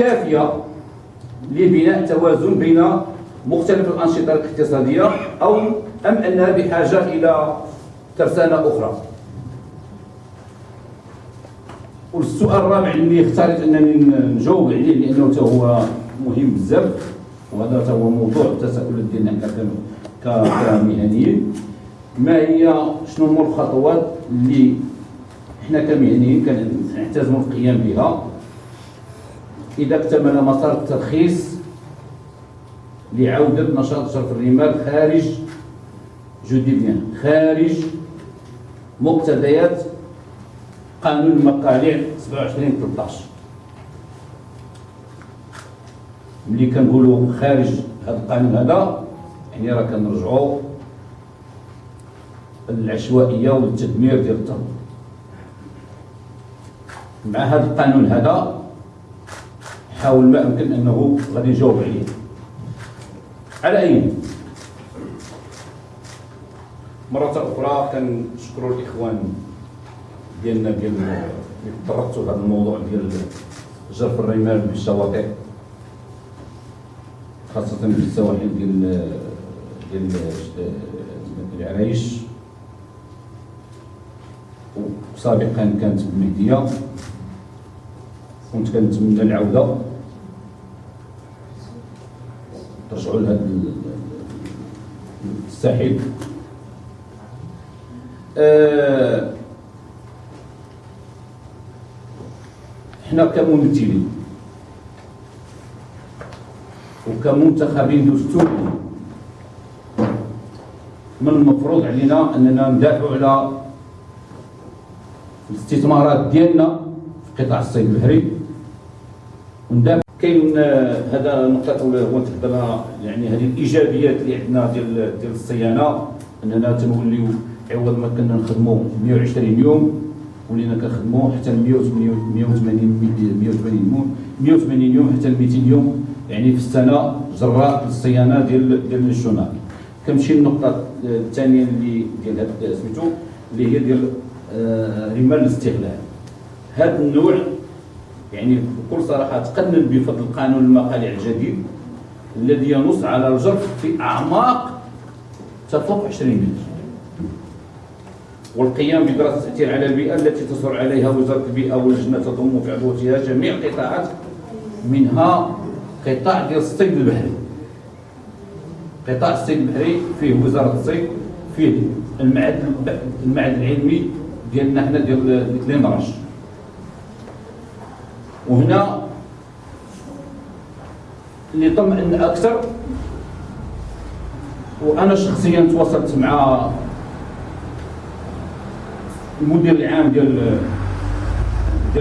كافية لبناء توازن بين مختلف الأنشطة الاقتصادية أو أم انها بحاجة إلى ترسانة أخرى. والسؤال الرابع اللي اختاريت أنني نجاوب عليه لأنه هو مهم بزاف وهذا هو موضوع التساؤلات ديالنا كمهنيين ما هي شنو هما الخطوات اللي حنا كمهنيين كنحتاجوا القيام بها؟ إذا اكتمل مسار الترخيص لعودة نشاط شرف الرمال خارج جودي بيان خارج مقتضيات قانون المقالع 27 13 ملي كنقولوا خارج هذا القانون هذا يعني راه كنرجعوا للعشوائية والتدمير ديال التربه مع هذا القانون هذا حاول ما امكن أنه غادي نجاوب عليه على أي؟ مرة أخرى كنشكروا الإخوان ديالنا ديال اللي تطرقتوا لهذا الموضوع ديال جرف الرمال بالشواطئ خاصة في السواحل ديال ديال العرايش وسابقا كانت بالمهدية كنت كنتمنى العودة. ترجعوا لهذا الساحل. أه حنا كممثلين وكمنتخبين دستوريين من المفروض علينا أننا ندافعوا على الاستثمارات ديالنا في قطاع الصيد البحري. وندافع كاين هذا نقطة أولى هو دابا يعني هذه الإيجابيات اللي عندنا ديال ديال الصيانة أننا تنوليو عوض ما كنا نخدموا 120 يوم ولينا كنخدموا حتى 180 180 180 180 يوم حتى 200 يوم يعني في السنة جراء الصيانة ديال ديال الشونار كنمشي للنقطة الثانية اللي ديال هذا سميتو اللي هي ديال آه، رمال الاستغلال. هذا النوع يعني بكل صراحة تقنن بفضل قانون المقالع الجديد الذي ينص على الجرف في أعماق تفوق 20 متر. والقيام بدراسة التأثير على البيئة التي تصر عليها وزارة البيئة واللجنة تضم في عضويتها جميع القطاعات منها قطاع ديال الصيد البحري. قطاع الصيد البحري فيه وزارة الصيد فيه المعهد المعهد العلمي ديالنا حنا ديال لينراش وهنا اللي طمئن أكثر وأنا شخصيا تواصلت مع المدير العام ديال